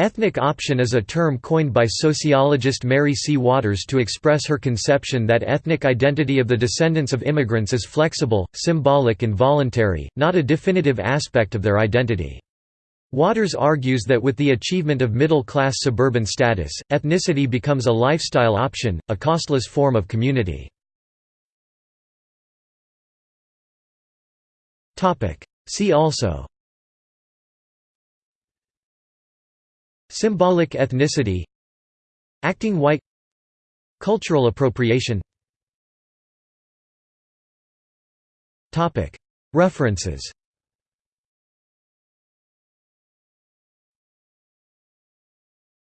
Ethnic option is a term coined by sociologist Mary C. Waters to express her conception that ethnic identity of the descendants of immigrants is flexible, symbolic and voluntary, not a definitive aspect of their identity. Waters argues that with the achievement of middle-class suburban status, ethnicity becomes a lifestyle option, a costless form of community. See also Symbolic ethnicity Acting white Cultural appropriation. References